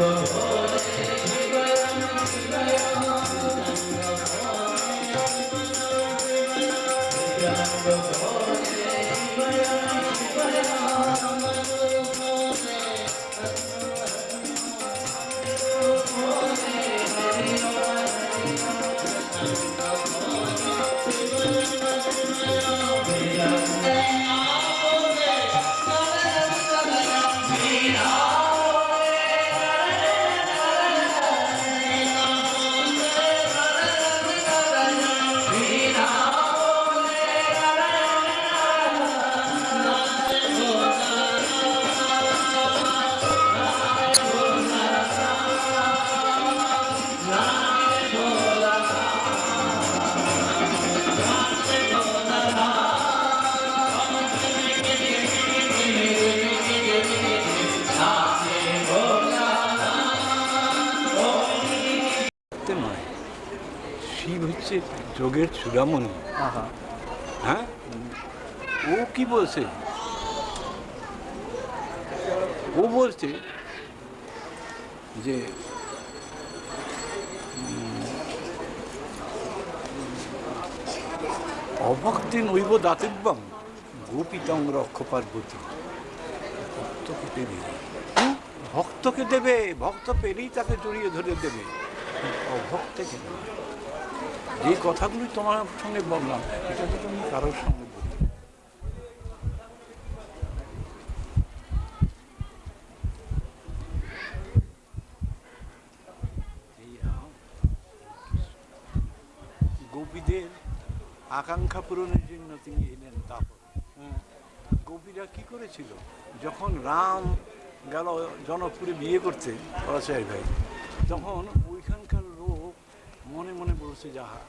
더 হচ্ছে যোগের চূড়ামণি হ্যাঁ? ও কি বলছে? ও বলছে যে অভক্তি নৈব দাতিব্যম গোপিতং রক্ষ পার্বতী ভক্তকে দেবে। ভক্তকে দেবে ভক্ত পেলেই তাকে জড়িয়ে ধরে দেবে। অভক্তকে দেবে। যে কথাগুলি তোমার সঙ্গে বললাম এটা তো তুমি কারোর সঙ্গে। গোপীদের আকাঙ্ক্ষা পূরণের জন্য তিনি এলেন তারপর গোপীরা কি করেছিল যখন রাম গেল জনকপুরে বিয়ে করতে পরাশয় ভাই, তখন বলছে যাহা।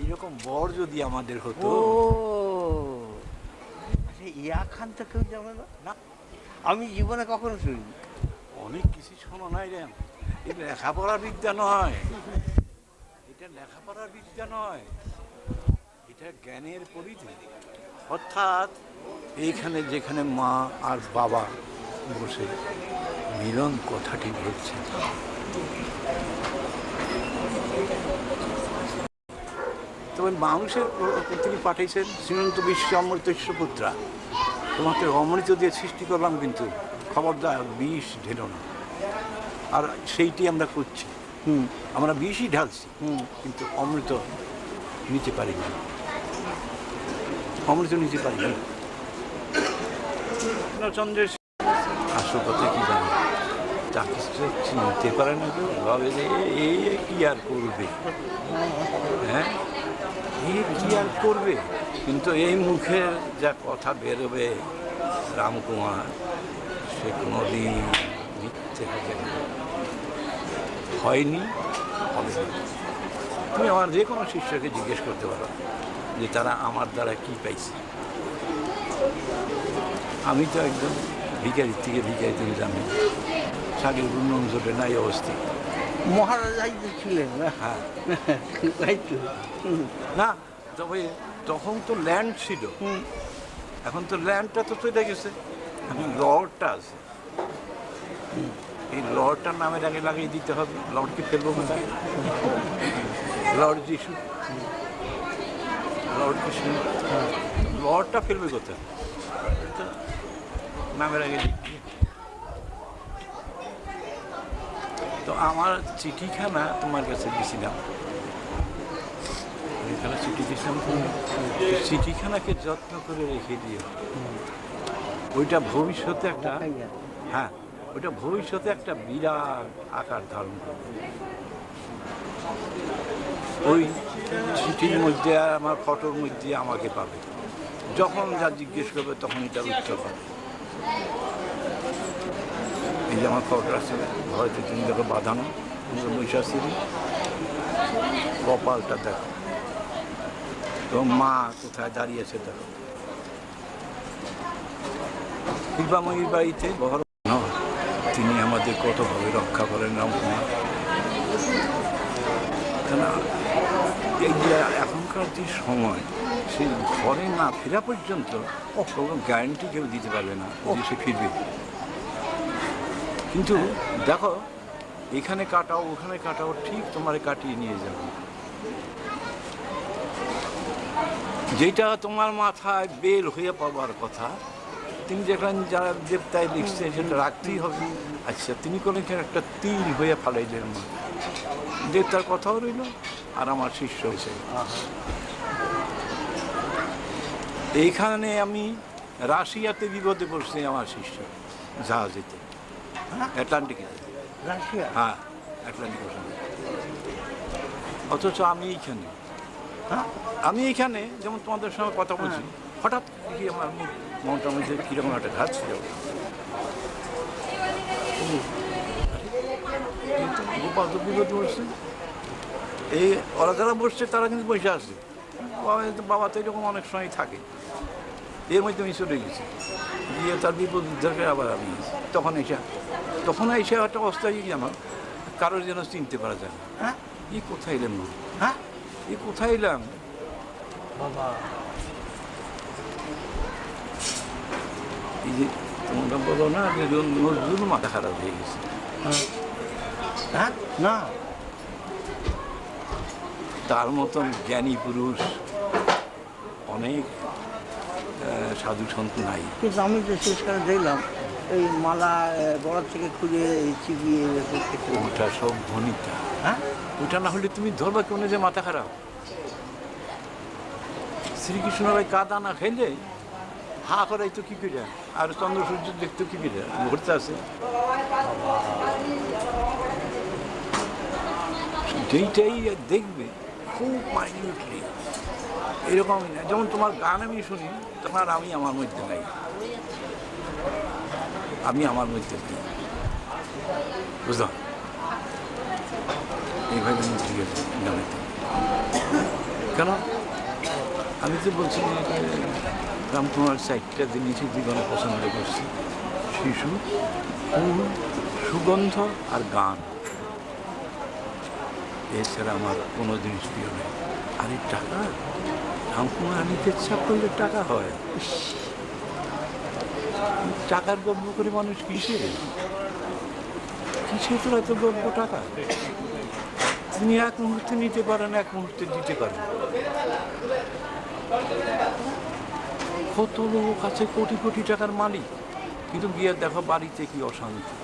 এইরকম বর যদি আমাদের হতো। আচ্ছা ইয়া খান তো কেউ জানে না? না আমি জীবনে কখনো শুনিনি। অনেক কিছু শোনো নাই রে। এই লেখাপড়ার বিদ্যা নয়। এটা লেখাপড়ার বিদ্যা নয়। এটা জ্ঞানের পরিধি। অর্থাৎ এইখানে যেখানে মা আর বাবা বসে মিলন কথাটি বলছে তবে মানুষের তিনি পাঠিয়েছেন শ্রীমন্ত বিশ্ব অমৃতস্ব পুত্রা তোমাকে অমৃত দিয়ে সৃষ্টি করলাম কিন্তু খবরদার বিষ ঢেলো না। আর সেইটি আমরা করছি হুম। আমরা বিষই ঢালছি হুম। কিন্তু অমৃত নিতে পারি না অমৃত নিতে পারি না কৃষ্ণচন্দ্রের আসল কথা কি জানি? তাকে সে চিনতে পারে না কেউ ভাবে যে এ- এই কি আর করবে? হ্যাঁ? আর করবে? কিন্তু এই মুখের যা কথা বেরোবে রামকুমার, সে কোনোদিন মিথ্যে হবে হয়নি, হবে তুমি আমার যে কোনো শিষ্যকে জিজ্ঞেস করতে পারো যে তারা আমার দ্বারা কি পাইছে। আমি তো একদম ভিকারির থেকে ভিকারি থেকে জানি শাড়ির উন্নয়ন জোটে নাই অবস্থিত মহারাজাই তো ছিলেন। না হ্যাঁ। তাই তো। না তবে তখন তো ল্যান্ড ছিল। এখন তো ল্যান্ডটা তো চলে গেছে। লর্ডটা আছে। এই লর্ডটার নামের আগে লাগিয়ে দিতে হবে। লর্ডকে ফেলব কোথায় লর্ড যিশু। লর্ড কৃষ্ণ লর্ডটা ফেলবে কোথায়? নামের আগে লিখবে তো আমার চিঠিখানা তোমার কাছে দিছিলাম। এখানে চিঠি দিয়েছিলাম চিঠিখানাকে যত্ন করে রেখে দিও। ওইটা ভবিষ্যতে একটা হ্যাঁ ওইটা ভবিষ্যতে একটা বিরাট আকার ধারণ করবে। ওই চিঠির মধ্যে আর আমার ফটোর মধ্যে আমাকে পাবে। যখন যা জিজ্ঞেস করবে তখন এটা উত্তর পাবে। এই যে আমার ফটো আছে, হয়তো তুমি দেখো বাঁধানো বৈশাখী কপালটা দেখো। তো মা কোথায় দাঁড়িয়েছে দেখো। কৃপাময়ীর বাড়িতে বহর তিনি আমাদের কতভাবে রক্ষা করেন রামকুমার কেন এই যে এখনকার যে সময় সে ঘরে না ফেরা পর্যন্ত কোনো গ্যারান্টি কেউ দিতে পারবে না সে ফিরবে। কিন্তু দেখো, এখানে কাটাও, ওখানে কাটাও, ঠিক তোমারে কাটিয়ে নিয়ে যাবে। যেটা তোমার মাথায় বের হয়ে পাবার কথা, তিনি যেখানে যারা দেবতায় লিখছে সেটা রাখতেই হবে। আচ্ছা তিনি কোনো একটা তিল হয়ে ফালাইলেন মা। দেবতার কথাও রইল, আর আমার শিষ্য হয়েছে। এইখানে আমি রাশিয়াতে বিপদে পড়ছি আমার শিষ্য, জাহাজেতে। অ্যাটলান্টিকে রাশিয়া? হ্যাঁ অ্যাটলান্টিক ওশানে অথচ আমি এইখানে। হ্যাঁ? আমি এইখানে যেমন তোমাদের সঙ্গে কথা বলছি হঠাৎ দেখি আমার মনটার মধ্যে কীরকম একটা ঘাত ছিল গোপাল তো বসছে এই ওরা যারা বসছে তারা কিন্তু বসে আছে। বাবা তো এরকম অনেক সময় থাকে। এর মধ্যে আমি চলে গেছি। গিয়ে তার বিপদ উদ্ধারকে আবার আমি তখন এসে তখন এসে একটা অবস্থা কি আমার কারোর যেন চিনতে পারা যায় না। হ্যাঁ? এই কোথায় এলাম না হ্যাঁ? এ কোথায় এলাম? বাবা। এই যে তোমরা বলো না যে জন- নজরুল মাথা খারাপ হয়ে গেছে। হ্যাঁ? হ্যাঁ? না। তার মতন জ্ঞানী পুরুষ অনেক সাধু সন্ত নাই। কিন্তু আমি যে শেষ করে দেখলাম এই মালা বড় থেকে খুঁজে চিবিয়ে ওটা সব ভনিতা। হ্যাঁ? ওটা না হলে তুমি ধরবা কেন যে মাথা খারাপ? শ্রীকৃষ্ণ ভাই কাদা না খাইলে হা করাই তো কি করে? আর চন্দ্র সূর্য দেখতো কি করে? ঘুরতে আছে। যেইটাই দেখবে খুব মাইনিউটলি এরকমই না। যেমন তোমার গান আমি শুনি তোমার আমি আমার মধ্যে নাই। আমি আমার নেই বুঝলাম? এইভাবে আমি ঠিক আছে কেন? আমি তো বলছি রামকুমার চারটা জিনিসই জীবনে পছন্দ করছি শিশু ফুল, সুগন্ধ আর গান। এছাড়া আমার কোনো জিনিস প্রিয় নেই। আর এই টাকা? রামকুমার নিতে ইচ্ছা করলে টাকা হয়। টাকার গল্প করে মানুষ কিসে? কিসে তো এত গল্প টাকা? তিনি এক মুহূর্তে নিতে পারেন এক মুহূর্তে দিতে পারেন। কত লোক আছে কোটি কোটি টাকার মালিক। কিন্তু গিয়ে দেখো বাড়িতে কি অশান্তি।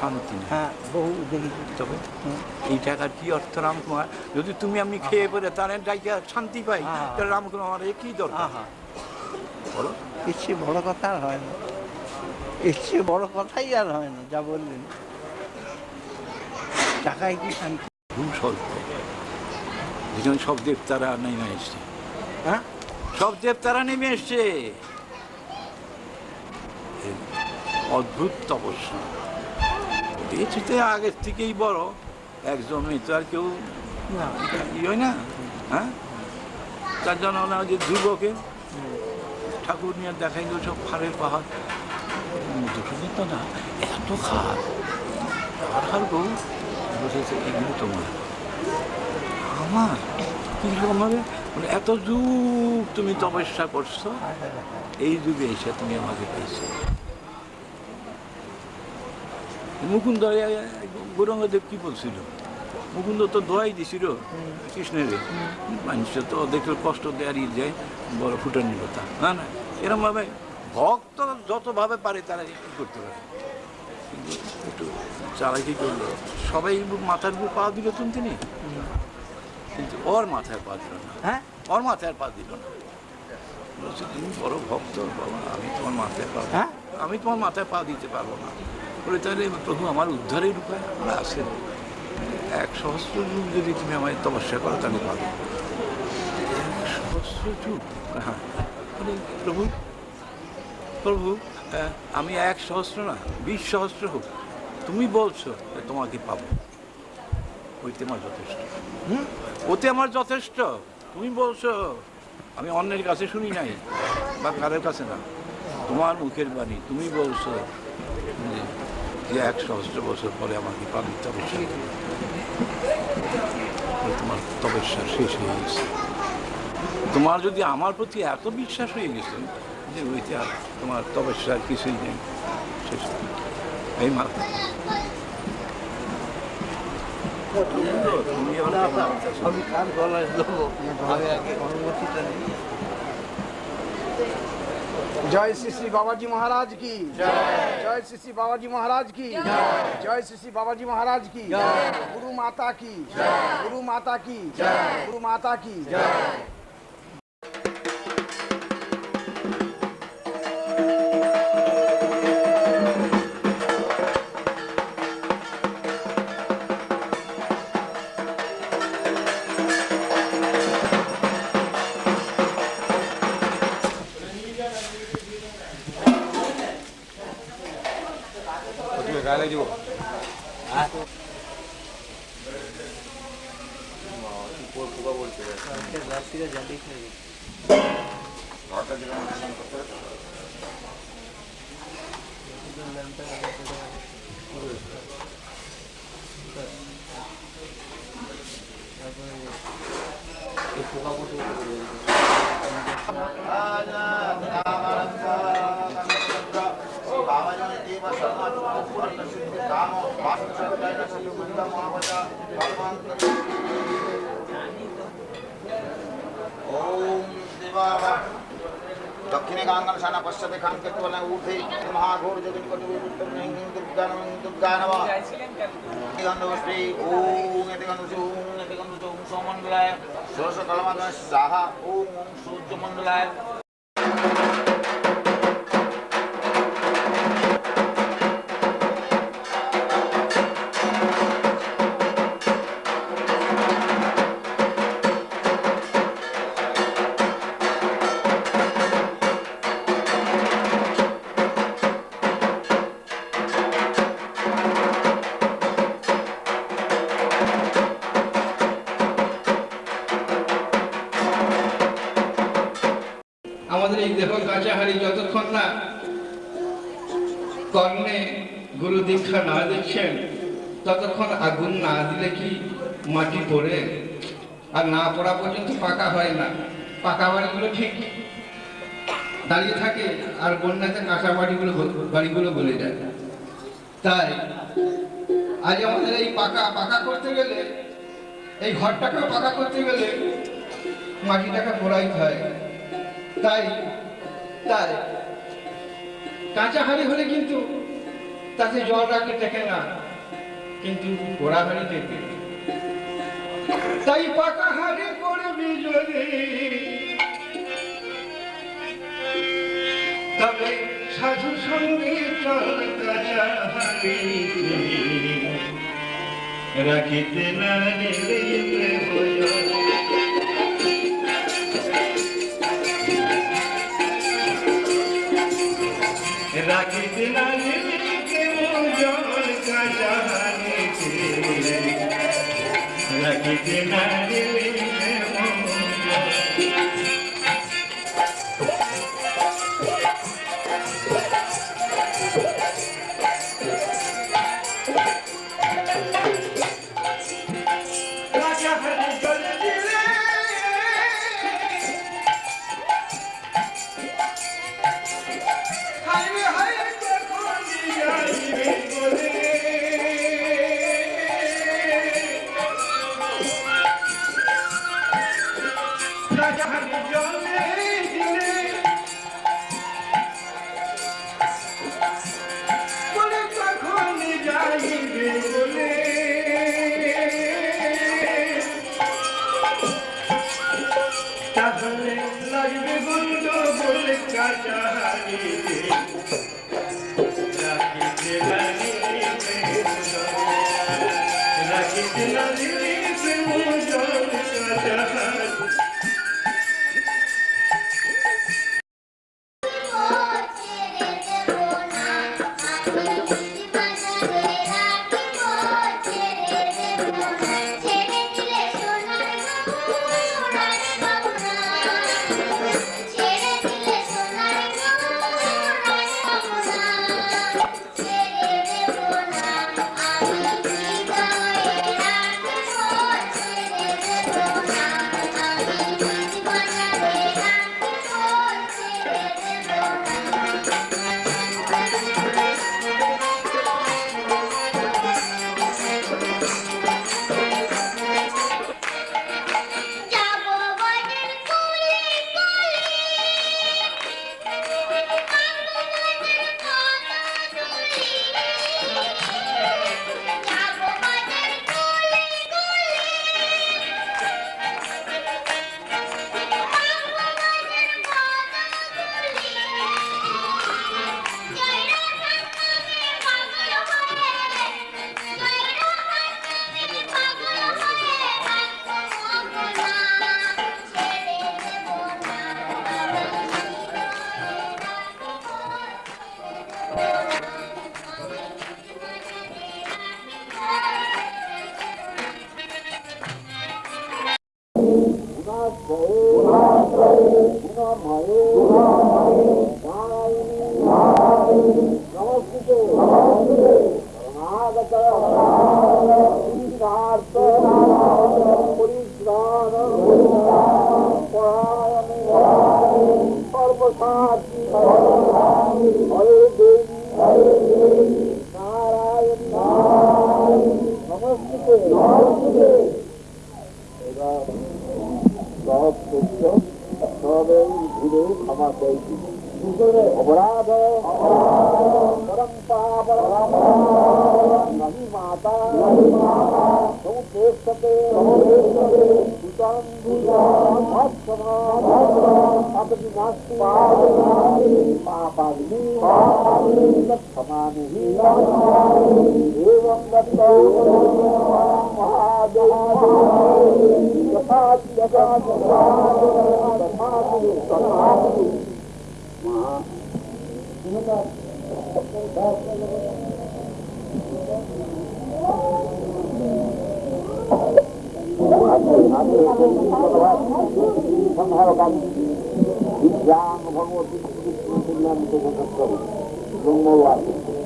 শান্তি নেই। হ্যাঁ বহু দেখেছি। তবে হুম। এই টাকার কি অর্থ? রামকুমার যদি তুমি আমি খেয়ে পরে তার ডাইকে শান্তি পাই। হ্যাঁ। তাহলে রামকুমার এ কি দরকার। বলো। চেয়ে বড় কথা আর হয় না। চেয়ে বড় কথাই আর হয় না যা বললেন। টাকায় কি শান্তি? খুব স্বল্প সব দেবতারা নেমে এসছে। হ্যাঁ? সব দেবতারা নেমে এসছে। অদ্ভুত তপস্যা। বেঁচেতে আগের থেকেই বড় একজন তো আর কেউ। না ই হয় না হ্যাঁ? তার জন্য যে ধ্রুবকে ঠাকুর নিয়ে দেখাইল সব খারের পাহাড়। দুটো তো না, এত খার আর গৌ, বসেছে এগুলো তোমার। আমার? কীরকম হবে মানে এত যুগ তুমি তপস্যা করছ? এই যুগে এসে তুমি আমাকে পেয়েছ। মুকুন্দ গৌরঙ্গদেব কি বলছিল? মুকুন্দ তো দোয়াই দিছিল। কৃষ্ণের। মানুষ তো দেখলে কষ্ট দেয়ারই যায় বড় ফুটানি কথা না না এরকম ভাবে ভক্ত যতভাবে পারে তারা কি করতে পারে। কিন্তু একটু চালাকি করল। সবাই মাথার উপর পা দিল তুমি তিনি। কিন্তু ওর মাথায় পা দিল না। হ্যাঁ? ওর মাথায় পা দিল না। বলছে তুমি বড় ভক্ত বাবা আমি তোমার মাথায় পা হ্যাঁ? আমি তোমার মাথায় পা দিতে পারব না। বলে তাহলে প্রভু আমার উদ্ধারের উপায় আমরা আছে এক সহস্র যুগ যদি তুমি আমায় তপস্যা করো তাহলে পারো এক সহস্র যুগ? হ্যাঁ। বলে, প্রভু প্রভু আমি এক সহস্র না বিশ সহস্র হোক। তুমি বলছো তোমাকে পাবো। ওইতে আমার যথেষ্ট। হুম? ওতে আমার যথেষ্ট। তুমি বলছো আমি অন্যের কাছে শুনি নাই বা কারের কাছে না। তোমার মুখের বাণী তুমি বলছো যে- এক সহস্র বছর পরে আমাকে পাবি তপস্যা তোমার তপস্যা শেষ হয়ে গেছে। তোমার যদি আমার প্রতি এত বিশ্বাস হয়ে গেছে যে ওইতে আর তোমার তপস্যা আর কিছুই নেই শেষ এই মা। তুমি? আমি কার গলায় দেবো? আমি আগে অনুমতিটা নিই। जय श्री श्री बाबा जी महाराज की। जय श्री श्री बाबा जी महाराज की। जय श्री श्री बाबा जी महाराज की। गुरु माता की। गुरु माता की। गुरु माता की। जय 해가지고 아. 뭐가 볼때 라스가 잔디 크 네. 아까 지금 무슨 거 পোকা পড়তে दक्षिणे गांगनशाना पश्यते खान कृत्वल ऊर्धे महाघोर जगन्कटुर्गानवश्री ओम यतिगनुषि ओम यतिगनुषि ओम सोमण्डलाय षोषकलमगः साहा ओम ओम सूर्यमण्डलाय আগুন না দিলে কি মাটি পড়ে? আর না পড়া পর্যন্ত পাকা হয় না। পাকা বাড়িগুলো ঠিক দাঁড়িয়ে থাকে আর বন্যাতে কাঁচা বাড়িগুলো বাড়িগুলো বলে যায়। তাই আজ আমাদের এই পাকা পাকা করতে গেলে, এই ঘরটাকেও পাকা করতে গেলে মাটিটাকে পোড়াইতে হয়। তাই তাই কাঁচা হাড়ি হলে কিন্তু তাতে জল রাখলে টেকে না। কিন্তু ঘোরাঘুরি হাড়ি তাই পাকা হারে করবি যদি তবে সাধু সঙ্গে চলতে রাখিতে না নিলে প্রয়োজন রাখিতে রাখিতে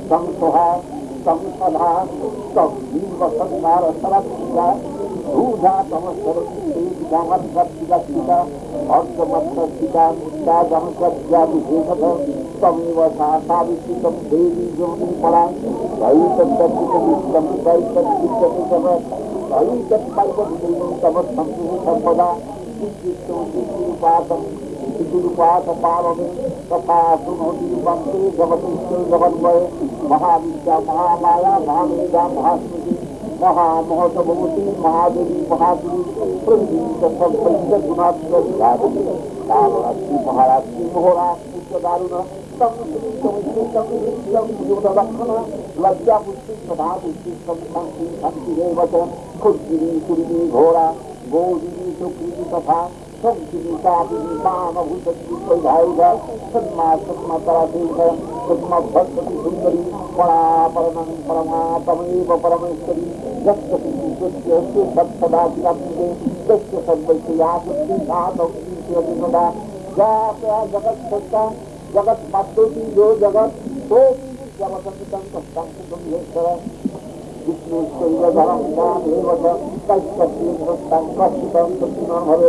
संसहा संसदा तम जीव संसार सरस्या रूढ़ा तम सरस्वती समर्थका अर्धमत्ता मुक्ता जम सत्या विशेषत तमेव साविष्टितं देवी जोनि परा भई तत्तत्वितं वै तत्चित्तमितव भई तत्पर्वदेवं तव संसुः सर्वदा चित्तिष्टो चित्तिरुपातं चित्तिरुपातपावने तथा शृणोति वन्दे जगतीश्वर जगन्वय महाविद्या महामाया महामेधा महास्मृति महामहोत्सवती महादेवी महादेवी प्रवीण संपन्न गुणात्मक कालरात्रि महारात्रि मोहरा पूज्य दारुण लज्जा पुष्टि सदा पुष्टि शांति शांति रेवच खुद्गिरी कुर्मी घोरा गोदिनी सुकृति तथा संकिनी कापिनी मानभूतकी वैधायुध सन्मा सन्मा तरादेव सन्मा ভগবতী সুন্দরী পরা পরমং পরমাতমেব পরমেশ্বরী যত্য সৎসদা বিরাজে তস্য সর্বৈতে আসক্তি সাধক্তি সদা যা জগৎ সত্যা জগৎ পাত্রটি যো জগৎ সোপি জগৎসং সত্যং সুন্দরেশ্বর বিষ্ণু শৈলধরম দামেব কশ্যপি সত্যং কশ্যপং সত্যি নভবে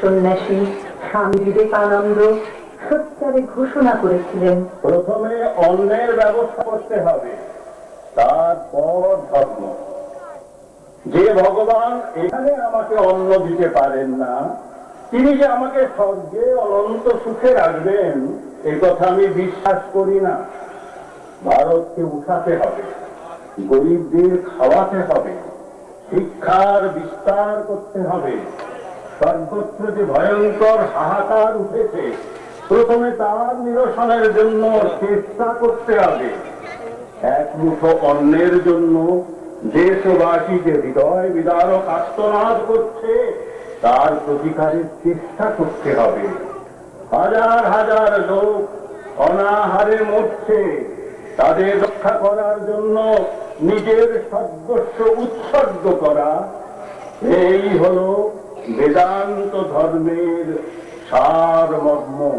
সন্ন্যাসী স্বামী বিবেকানন্দ সত্যারে ঘোষণা করেছিলেন। প্রথমে অন্যের ব্যবস্থা করতে হবে, তারপর ধর্ম। যে ভগবান এখানে আমাকে অন্ন দিতে পারেন না তিনি যে আমাকে স্বর্গে অনন্ত সুখে রাখবেন এই কথা আমি বিশ্বাস করি না। ভারতকে উঠাতে হবে, গরিবদের খাওয়াতে হবে, শিক্ষার বিস্তার করতে হবে। সর্বত্র যে ভয়ঙ্কর হাহাকার উঠেছে, প্রথমে তার নিরসনের জন্য চেষ্টা করতে হবে। এক মুঠো অন্নের জন্য দেশবাসী যে হৃদয় বিদারক আত্মনাদ করছে। তার প্রতিকারের চেষ্টা করতে হবে। হাজার হাজার লোক অনাহারে মরছে। তাদের রক্ষা করার জন্য নিজের সর্বস্ব উৎসর্গ করা। এই হলো বেদান্ত ধর্মের সারমর্ম।